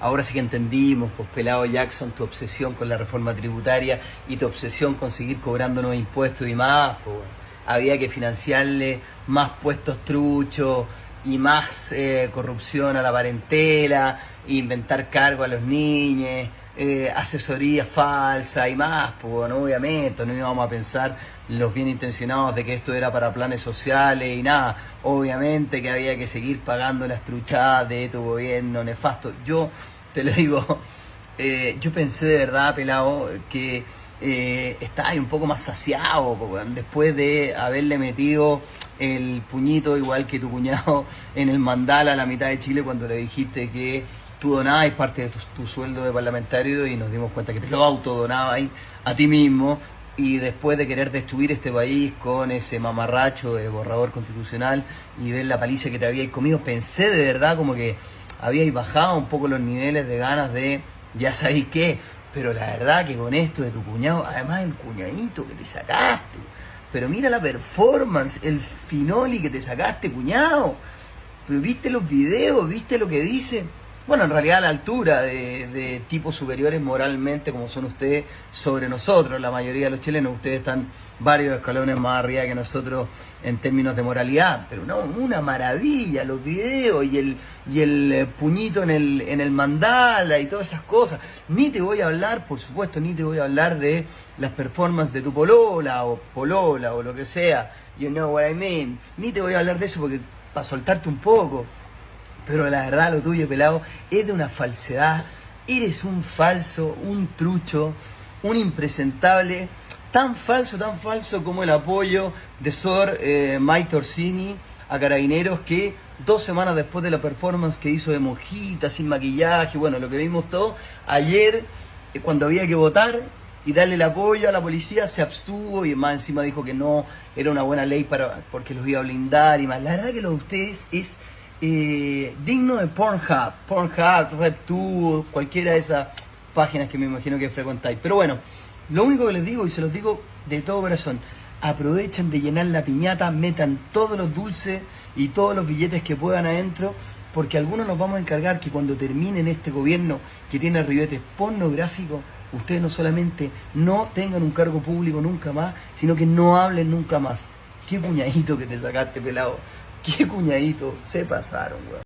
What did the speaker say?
Ahora sí que entendimos, pues pelado Jackson, tu obsesión con la reforma tributaria y tu obsesión con seguir cobrándonos impuestos y más, pues había que financiarle más puestos truchos y más eh, corrupción a la parentela, inventar cargo a los niños, eh, asesoría falsa y más, pues obviamente no íbamos a pensar los bien intencionados de que esto era para planes sociales y nada, obviamente que había que seguir pagando las truchadas de tu gobierno nefasto. Yo te lo digo, eh, yo pensé de verdad, pelado, que eh, ahí un poco más saciado, después de haberle metido el puñito igual que tu cuñado en el mandala a la mitad de Chile cuando le dijiste que tú donabas parte de tu, sueldo de parlamentario y nos dimos cuenta que te lo autodonabas a ti mismo y después de querer destruir este país con ese mamarracho de borrador constitucional y ver la paliza que te habíais comido, pensé de verdad como que habíais bajado un poco los niveles de ganas de ya sabéis qué, pero la verdad que con esto de tu cuñado, además el cuñadito que te sacaste, pero mira la performance, el finoli que te sacaste, cuñado. Pero viste los videos, viste lo que dice. Bueno, en realidad a la altura de, tipos superiores moralmente como son ustedes sobre nosotros, la mayoría de los chilenos, ustedes están varios escalones más arriba que nosotros en términos de moralidad, pero no, una maravilla los videos y el, y el eh, puñito en el, en el mandala y todas esas cosas. Ni te voy a hablar, por supuesto, ni te voy a hablar de las performances de tu polola o polola o lo que sea, you know what I mean, ni te voy a hablar de eso porque para soltarte un poco, pero la verdad lo tuyo, pelado, es de una falsedad. Eres un falso, un trucho, un impresentable, tan falso, tan falso como el apoyo de Sor eh, Mike Orsini a Carabineros que dos semanas después de la performance que hizo de monjita, sin maquillaje, bueno, lo que vimos todo, ayer, eh, cuando había que votar y darle el apoyo a la policía, se abstuvo y más encima dijo que no era una buena ley para porque los iba a blindar y más. La verdad que lo de ustedes es digno de Pornhub, Pornhub, RedTube, cualquiera de esas páginas que me imagino que frecuentáis. Pero bueno, lo único que les digo, y se los digo de todo corazón, aprovechen de llenar la piñata, metan todos los dulces y todos los billetes que puedan adentro, porque algunos nos vamos a encargar que cuando terminen este gobierno que tiene ribetes pornográficos, ustedes no solamente no tengan un cargo público nunca más, sino que no hablen nunca más. Qué puñadito que te sacaste, pelado. Qué cuñadito, se pasaron, weón.